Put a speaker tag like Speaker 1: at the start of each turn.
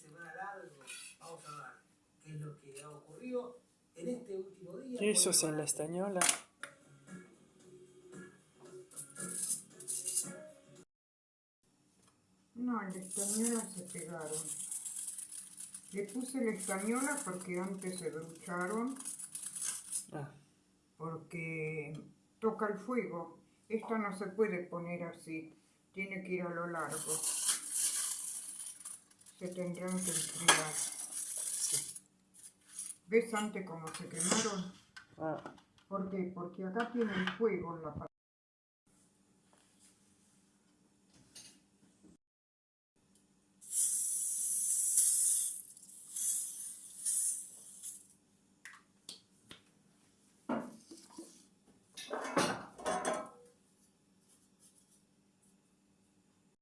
Speaker 1: semana largo. Vamos a ver qué es lo que ha ocurrido en este último día.
Speaker 2: Eso es en la estañola.
Speaker 3: No, en la española se pegaron. Le puse la española porque antes se brucharon,
Speaker 2: Ah,
Speaker 3: porque toca el fuego. Esta no se puede poner así, tiene que ir a lo largo. Se tendrán que enfriar. ¿Ves antes cómo se quemaron?
Speaker 2: ah,
Speaker 3: ¿Por qué? Porque acá tiene el fuego en la